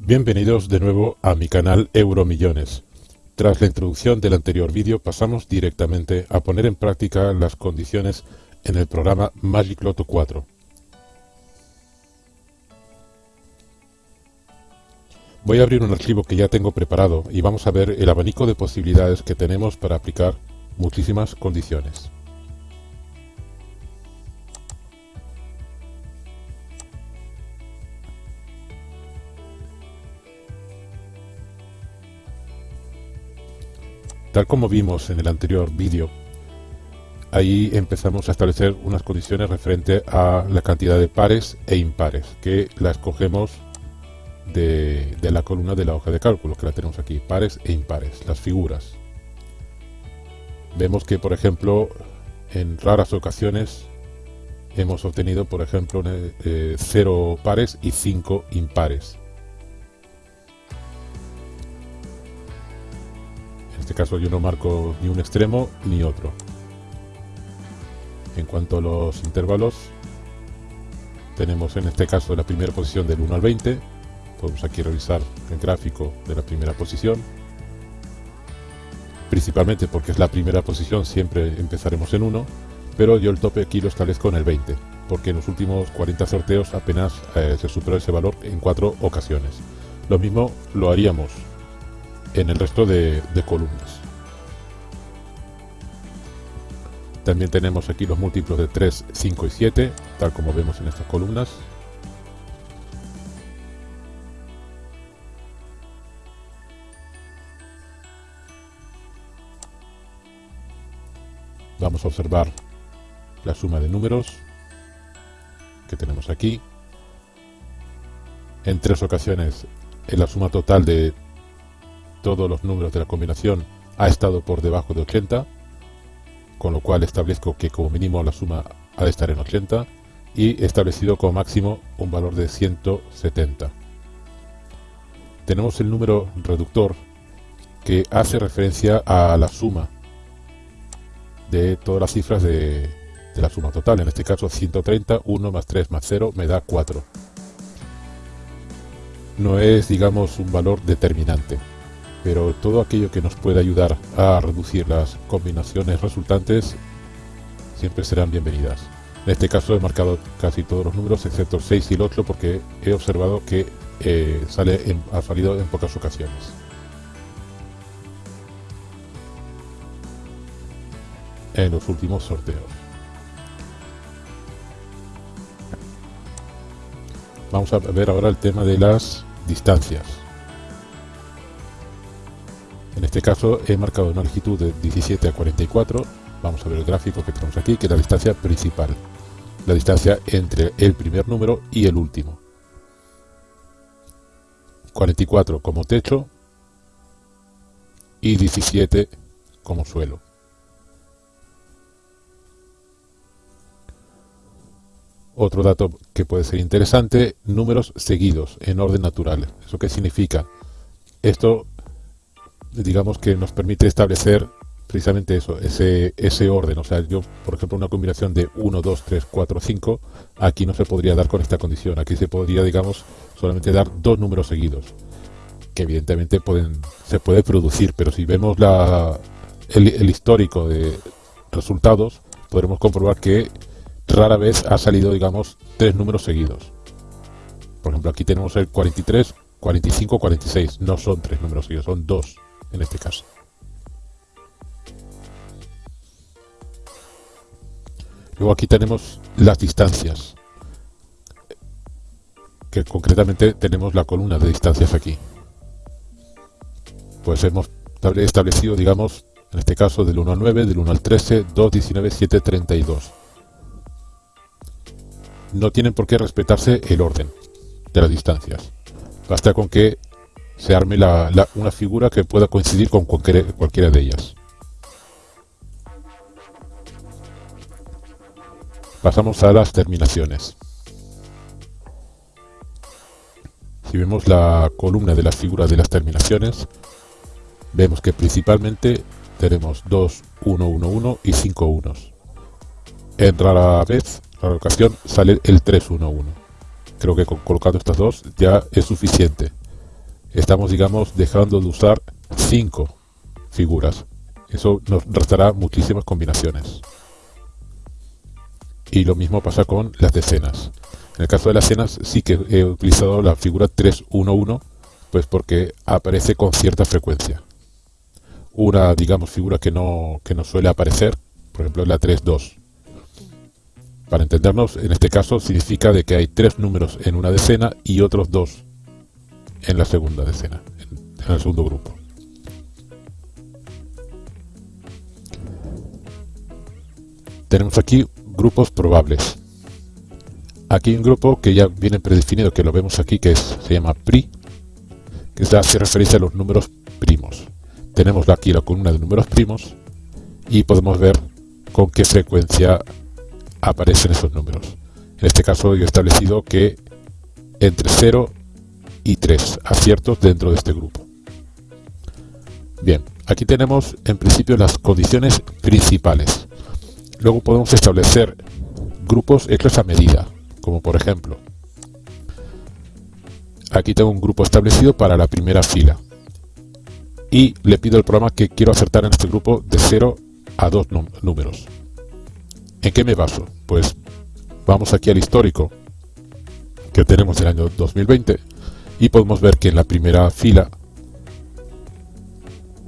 Bienvenidos de nuevo a mi canal Euromillones. Tras la introducción del anterior vídeo pasamos directamente a poner en práctica las condiciones en el programa Magic Lotto 4. Voy a abrir un archivo que ya tengo preparado y vamos a ver el abanico de posibilidades que tenemos para aplicar muchísimas condiciones. Tal como vimos en el anterior vídeo, ahí empezamos a establecer unas condiciones referente a la cantidad de pares e impares, que la escogemos de, la columna de la hoja de cálculo, que la tenemos aquí, pares e impares, las figuras. Vemos que, por ejemplo, en raras ocasiones hemos obtenido, por ejemplo, 0 eh, pares y 5 impares. Este caso yo no marco ni un extremo ni otro. En cuanto a los intervalos, tenemos en este caso la primera posición del 1 al 20. Podemos aquí revisar el gráfico de la primera posición. Principalmente porque es la primera posición, siempre empezaremos en 1, pero yo el tope aquí lo establezco en el 20, porque en los últimos 40 sorteos apenas eh, se superó ese valor en cuatro ocasiones. Lo mismo lo haríamos en el resto de, columnas. También tenemos aquí los múltiplos de 3, 5 y 7, tal como vemos en estas columnas. Vamos a observar la suma de números que tenemos aquí. En tres ocasiones en la suma total de todos los números de la combinación ha estado por debajo de 80, con lo cual establezco que como mínimo la suma ha de estar en 80 y establecido como máximo un valor de 170. Tenemos el número reductor que hace referencia a la suma de todas las cifras de, de la suma total, en este caso 130, 1 más 3 más 0 me da 4. No es, digamos, un valor determinante pero todo aquello que nos pueda ayudar a reducir las combinaciones resultantes siempre serán bienvenidas. En este caso he marcado casi todos los números excepto el 6 y el 8 porque he observado que eh, sale ha salido en pocas ocasiones. En los últimos sorteos. Vamos a ver ahora el tema de las distancias. Este caso he marcado una longitud de 17 a 44. Vamos a ver el gráfico que tenemos aquí, que es la distancia principal. La distancia entre el primer número y el último. 44 como techo y 17 como suelo. Otro dato que puede ser interesante, números seguidos en orden natural. ¿Eso qué significa? Esto digamos que nos permite establecer precisamente eso, ese, ese orden. O sea, yo, por ejemplo, una combinación de 1, 2, 3, 4, 5, aquí no se podría dar con esta condición. Aquí se podría, digamos, solamente dar dos números seguidos, que evidentemente pueden se puede producir, pero si vemos la, el, el histórico de resultados, podremos comprobar que rara vez ha salido, digamos, tres números seguidos. Por ejemplo, aquí tenemos el 43, 45, 46. No son tres números seguidos, son dos en este caso. Luego aquí tenemos las distancias, que concretamente tenemos la columna de distancias aquí. Pues hemos establecido, digamos, en este caso del 1 al 9, del 1 al 13, 2, 19, 7, 32. No tienen por qué respetarse el orden de las distancias. Basta con que se arme una figura que pueda coincidir con cualquiera de ellas. Pasamos a las terminaciones. Si vemos la columna de las figuras de las terminaciones, vemos que principalmente tenemos 2, 1, 1, 1 y 5 unos. En rara vez, rara ocasión, sale el 3, 1, 1. Creo que colocando estas dos ya es suficiente estamos, digamos, dejando de usar 5 figuras. Eso nos restará muchísimas combinaciones. Y lo mismo pasa con las decenas. En el caso de las decenas sí que he utilizado la figura 311, pues porque aparece con cierta frecuencia. Una, digamos, figura que no, que no suele aparecer, por ejemplo, la 32. Para entendernos, en este caso significa de que hay tres números en una decena y otros dos en la segunda decena, en el segundo grupo. Tenemos aquí grupos probables. Aquí hay un grupo que ya viene predefinido, que lo vemos aquí, que es, se llama PRI, que hace referencia a los números primos. Tenemos aquí la columna de números primos y podemos ver con qué frecuencia aparecen esos números. En este caso yo he establecido que entre 0 y 3 aciertos dentro de este grupo. Bien, aquí tenemos en principio las condiciones principales. Luego podemos establecer grupos hechos a medida, como por ejemplo, aquí tengo un grupo establecido para la primera fila y le pido al programa que quiero acertar en este grupo de 0 a 2 números. ¿En qué me baso? Pues vamos aquí al histórico que tenemos del año 2020 y podemos ver que en la primera fila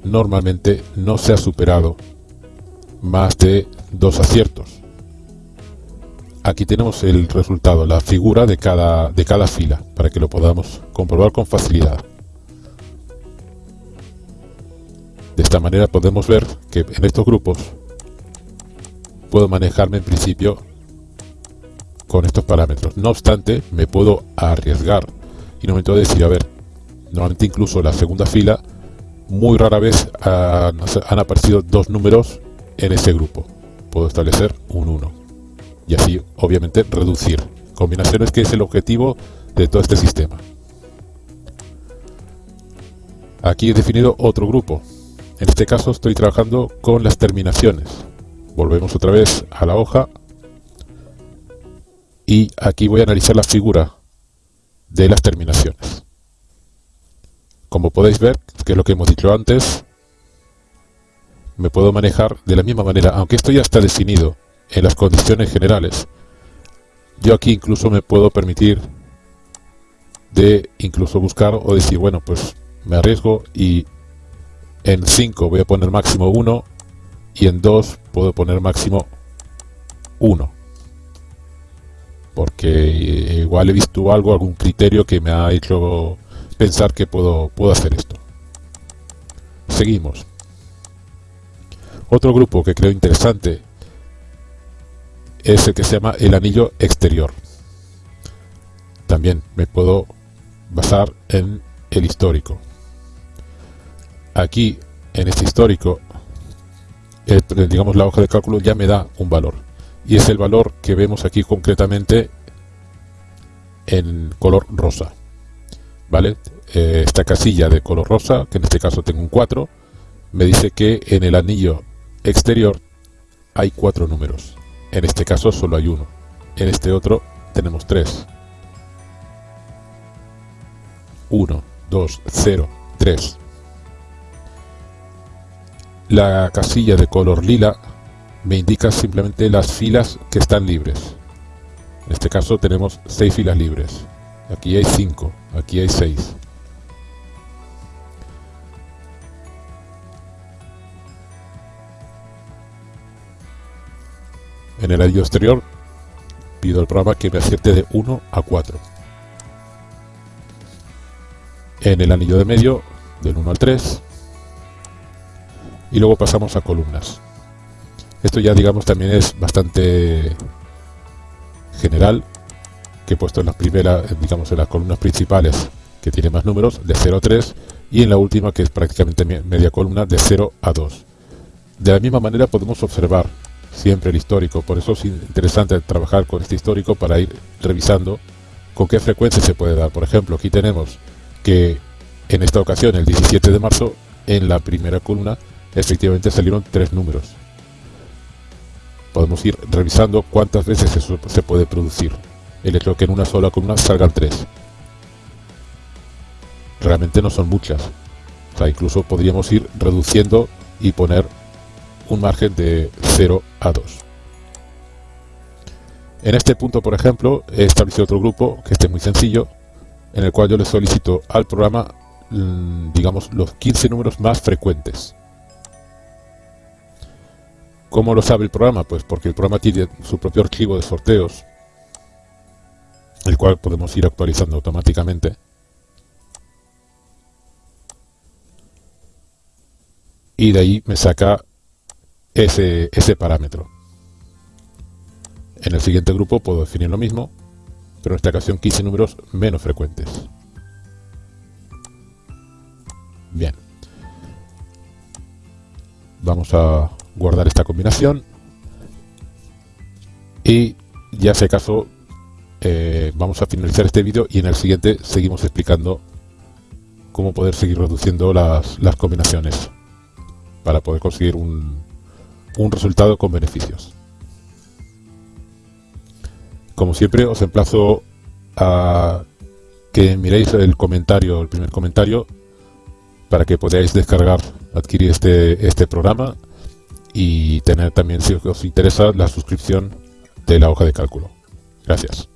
normalmente no se ha superado más de dos aciertos. Aquí tenemos el resultado, la figura de cada, de cada fila, para que lo podamos comprobar con facilidad. De esta manera podemos ver que en estos grupos puedo manejarme en principio con estos parámetros. No obstante, me puedo arriesgar y no me puedo decir, a ver, normalmente incluso la segunda fila, muy rara vez han, han aparecido dos números en ese grupo. Puedo establecer un 1 y así obviamente reducir combinaciones que es el objetivo de todo este sistema. Aquí he definido otro grupo. En este caso estoy trabajando con las terminaciones. Volvemos otra vez a la hoja y aquí voy a analizar la figura de las terminaciones. Como podéis ver, que es lo que hemos dicho antes, me puedo manejar de la misma manera, aunque esto ya está definido en las condiciones generales. Yo aquí incluso me puedo permitir de incluso buscar o decir, bueno, pues me arriesgo y en 5 voy a poner máximo 1 y en 2 puedo poner máximo 1 porque igual he visto algo, algún criterio que me ha hecho pensar que puedo, puedo hacer esto. Seguimos. Otro grupo que creo interesante es el que se llama el anillo exterior. También me puedo basar en el histórico. Aquí, en este histórico, digamos la hoja de cálculo ya me da un valor. Y es el valor que vemos aquí concretamente en color rosa. ¿Vale? Eh, esta casilla de color rosa, que en este caso tengo un 4, me dice que en el anillo exterior hay cuatro números. En este caso solo hay uno. En este otro tenemos tres. 1, 2, 0, 3. La casilla de color lila me indica simplemente las filas que están libres. En este caso tenemos 6 filas libres. Aquí hay 5, aquí hay 6. En el anillo exterior pido al programa que me acierte de 1 a 4. En el anillo de medio del 1 al 3. Y luego pasamos a columnas. Esto ya digamos también es bastante general que he puesto en las primeras, digamos en las columnas principales que tiene más números de 0 a 3 y en la última que es prácticamente media columna de 0 a 2. De la misma manera podemos observar siempre el histórico. Por eso es interesante trabajar con este histórico para ir revisando con qué frecuencia se puede dar. Por ejemplo, aquí tenemos que en esta ocasión, el 17 de marzo, en la primera columna, efectivamente salieron tres números. Podemos ir revisando cuántas veces eso se puede producir. El hecho de que en una sola columna salgan tres. realmente no son muchas. O sea, incluso podríamos ir reduciendo y poner un margen de 0 a 2. En este punto, por ejemplo, he establecido otro grupo que esté muy sencillo, en el cual yo le solicito al programa, mm, digamos, los 15 números más frecuentes. ¿Cómo lo sabe el programa? Pues porque el programa tiene su propio archivo de sorteos, el cual podemos ir actualizando automáticamente. Y de ahí me saca ese, ese parámetro. En el siguiente grupo puedo definir lo mismo, pero en esta ocasión 15 números menos frecuentes. Bien. Vamos a guardar esta combinación. Y ya si acaso eh, vamos a finalizar este vídeo y en el siguiente seguimos explicando cómo poder seguir reduciendo las, las combinaciones para poder conseguir un, un resultado con beneficios. Como siempre, os emplazo a que miréis el comentario, el primer comentario, para que podáis descargar, adquirir este, este programa y tener también, si os interesa, la suscripción de la hoja de cálculo. Gracias.